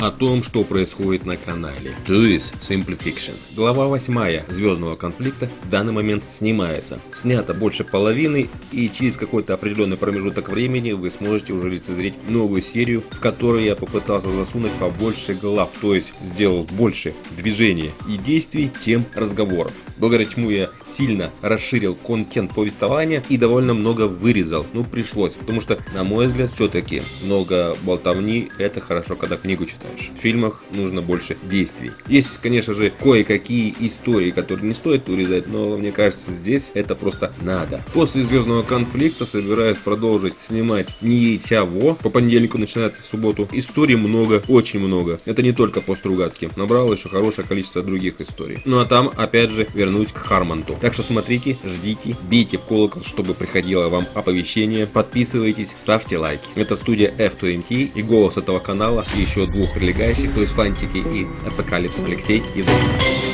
о том, что происходит на канале. Is Simple. Глава 8 Звездного конфликта в данный момент снимается. Снято больше половины и через какой-то определенный промежуток времени вы сможете уже лицезреть новую серию, в которой я попытался засунуть побольше глав, то есть сделал больше движений и действий, чем разговоров. Благодаря чему я сильно расширил контент повествования и довольно много вырезал. Ну пришлось, потому что на мой взгляд все-таки много болтовни это хорошо, когда книгу читаешь. В фильмах нужно больше действий. Есть, конечно же, кое-какие истории, которые не стоит урезать, но мне кажется здесь это просто надо. После Звездного конфликта собираюсь продолжить снимать не чего. По понедельнику начинается в субботу. Историй много, очень много. Это не только по Стругацки. Набрал еще хорошее количество других историй. Ну а там, опять же, вернусь к Хармонту. Так что смотрите, ждите, бейте в колокол, чтобы приходило вам оповещение. Подписывайтесь, ставьте лайки. Это студия F2MT и голос этого канала и еще двух прилегающих, есть Фантики и Апокалипс Алексей Иван.